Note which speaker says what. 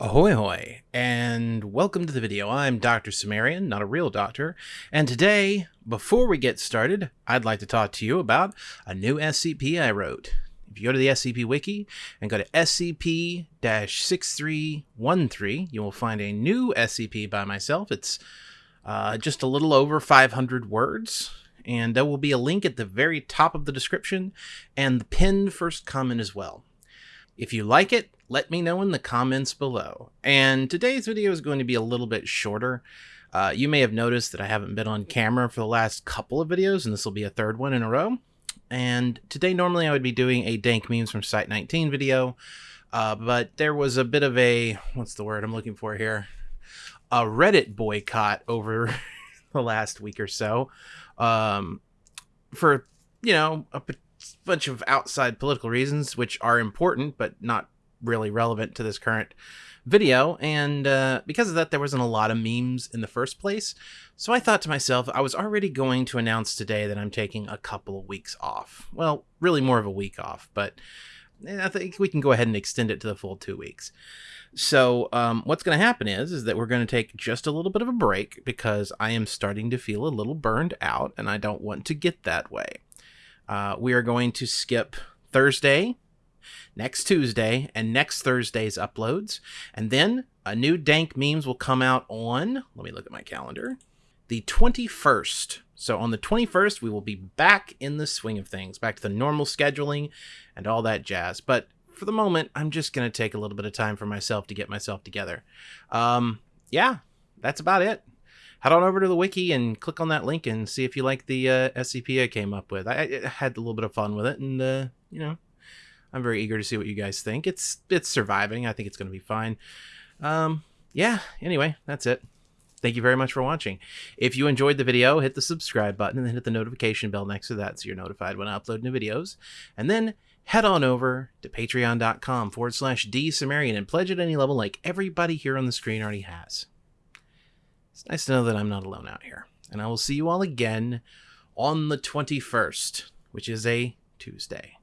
Speaker 1: Ahoy hoy, and welcome to the video. I'm Dr. Sumerian, not a real doctor, and today, before we get started, I'd like to talk to you about a new SCP I wrote. If you go to the SCP Wiki and go to SCP-6313, you will find a new SCP by myself. It's uh, just a little over 500 words, and there will be a link at the very top of the description and the pinned first comment as well. If you like it, let me know in the comments below. And today's video is going to be a little bit shorter. Uh, you may have noticed that I haven't been on camera for the last couple of videos, and this will be a third one in a row. And today, normally I would be doing a Dank Memes from Site 19 video, uh, but there was a bit of a, what's the word I'm looking for here? A Reddit boycott over the last week or so um, for, you know, a bunch of outside political reasons, which are important, but not really relevant to this current video. And uh, because of that, there wasn't a lot of memes in the first place. So I thought to myself, I was already going to announce today that I'm taking a couple of weeks off. Well, really more of a week off, but eh, I think we can go ahead and extend it to the full two weeks. So um, what's going to happen is, is that we're going to take just a little bit of a break because I am starting to feel a little burned out and I don't want to get that way. Uh, we are going to skip Thursday, next Tuesday, and next Thursday's uploads. And then a new Dank Memes will come out on, let me look at my calendar, the 21st. So on the 21st, we will be back in the swing of things, back to the normal scheduling and all that jazz. But for the moment, I'm just going to take a little bit of time for myself to get myself together. Um, yeah, that's about it head on over to the wiki and click on that link and see if you like the uh, SCP I came up with. I, I, had a little bit of fun with it, and uh, you know, I'm very eager to see what you guys think. It's it's surviving. I think it's going to be fine. Um, yeah. Anyway, that's it. Thank you very much for watching. If you enjoyed the video, hit the subscribe button and then hit the notification bell next to that so you're notified when I upload new videos. And then head on over to patreon.com forward slash dsumerian and pledge at any level like everybody here on the screen already has. It's nice to know that I'm not alone out here. And I will see you all again on the 21st, which is a Tuesday.